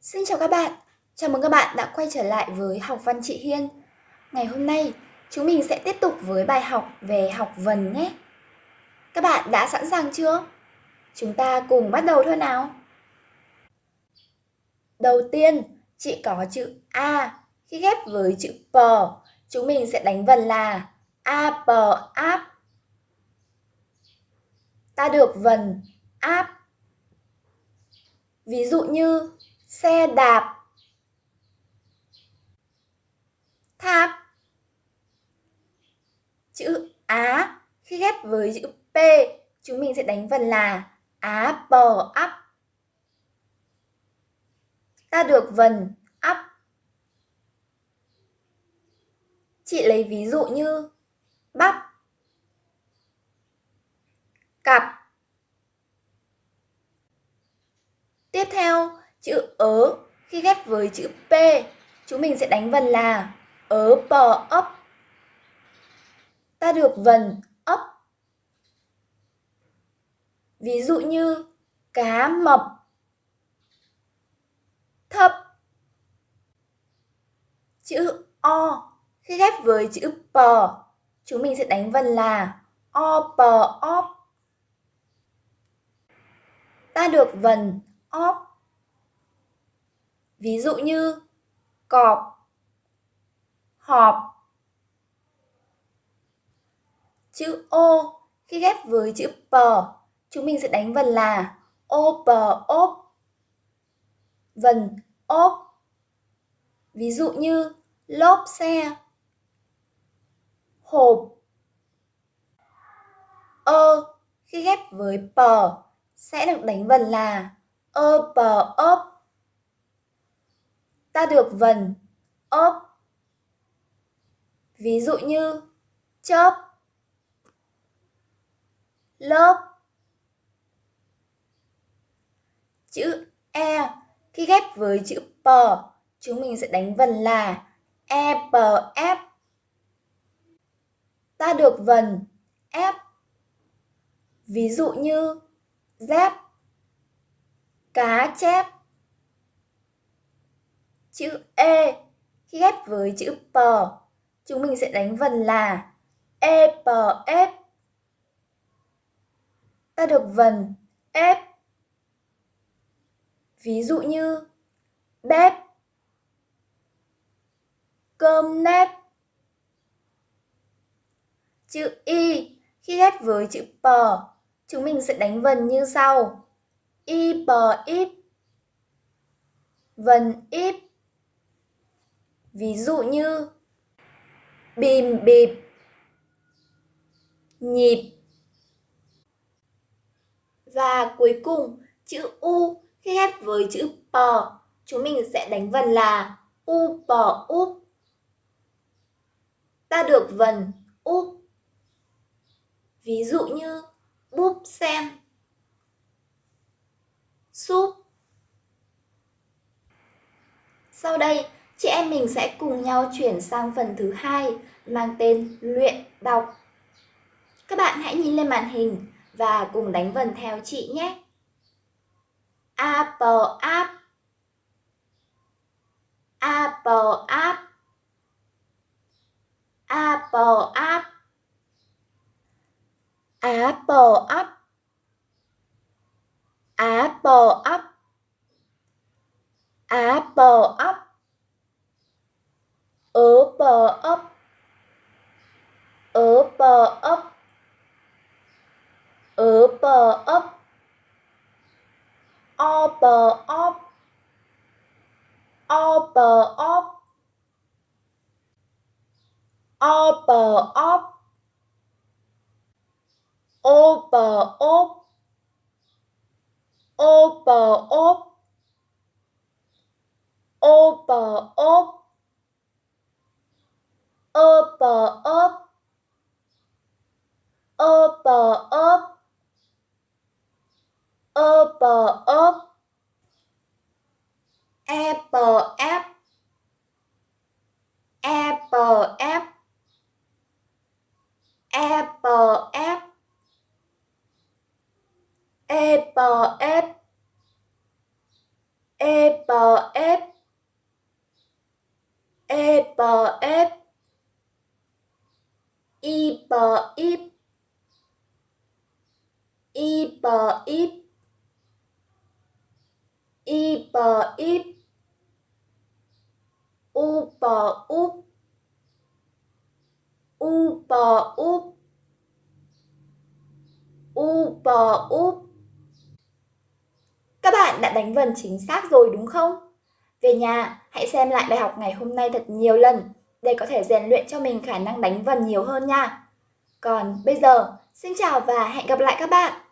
Xin chào các bạn, chào mừng các bạn đã quay trở lại với học văn chị Hiên. Ngày hôm nay, chúng mình sẽ tiếp tục với bài học về học vần nhé. Các bạn đã sẵn sàng chưa? Chúng ta cùng bắt đầu thôi nào. Đầu tiên, chị có chữ A. Khi ghép với chữ P, chúng mình sẽ đánh vần là A, P, áp. Ta được vần áp. Ví dụ như xe đạp. Tháp. Chữ á, khi ghép với chữ p, chúng mình sẽ đánh vần là á bò ắp ta được vần ắp chị lấy ví dụ như bắp, cặp. Tiếp theo Chữ ớ khi ghép với chữ P, chúng mình sẽ đánh vần là ớ bò ấp. Ta được vần ấp. Ví dụ như cá mập, thấp. Chữ O khi ghép với chữ P, chúng mình sẽ đánh vần là o pò óp. Ta được vần óp. Ví dụ như cọp, họp. Chữ ô khi ghép với chữ p, chúng mình sẽ đánh vần là ô p ốp. Vần ốp. Ví dụ như lốp xe, hộp. Ơ khi ghép với p sẽ được đánh vần là ơ p ốp ta được vần ốp. Ví dụ như chớp, lớp. Chữ E khi ghép với chữ P, chúng mình sẽ đánh vần là e p f. Ta được vần F. Ví dụ như dép, cá chép. Chữ E khi ghép với chữ P, chúng mình sẽ đánh vần là E, P, F. Ta được vần F. Ví dụ như bếp, cơm nếp. Chữ Y khi ghép với chữ P, chúng mình sẽ đánh vần như sau. Y, P, íp. Vần íp Ví dụ như bìm bịp, nhịp. Và cuối cùng, chữ U khi ghép với chữ pò chúng mình sẽ đánh vần là U pò úp. Ta được vần úp. Ví dụ như búp xem súp. Sau đây, chị em mình sẽ cùng nhau chuyển sang phần thứ hai, mang tên luyện đọc. Các bạn hãy nhìn lên màn hình và cùng đánh vần theo chị nhé. Apple app. Apple app. Apple app. Apple app. Apple app. Apple app ớ bờ ấp ớ bờ ấp ớ bờ ấp o bờ óp o bờ óp o bờ óp ô bờ ốp ô bờ ốp ô bờ ốp ơ apple app apple app apple app apple app apple app apple app apple app apple app apple app u bờ úp u bò úp các bạn đã đánh vần chính xác rồi đúng không? Về nhà, hãy xem lại bài học ngày hôm nay thật nhiều lần để có thể rèn luyện cho mình khả năng đánh vần nhiều hơn nha. Còn bây giờ, xin chào và hẹn gặp lại các bạn!